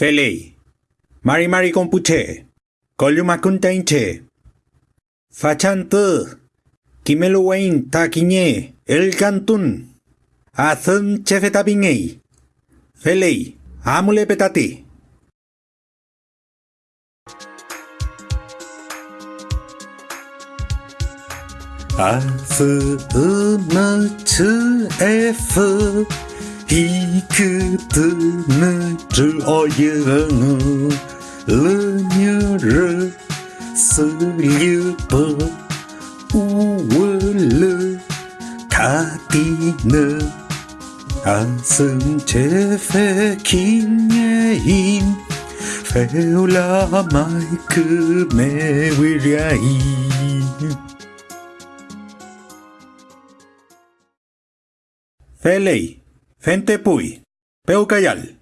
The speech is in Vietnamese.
Felei. Mari mari compute. Coliumacuntainche. wain ta kine. El cantun. chefeta chefetabinei. Felei. Amule petate. A, F, E, N, C, F, İkitini trừ ayını Lư như rư Sư lưu bơ U vơ lư Thả tí nơ Ansın çefe kinyeyim Feulamay kıme viryayim Feley Fente Puy, Peucayal.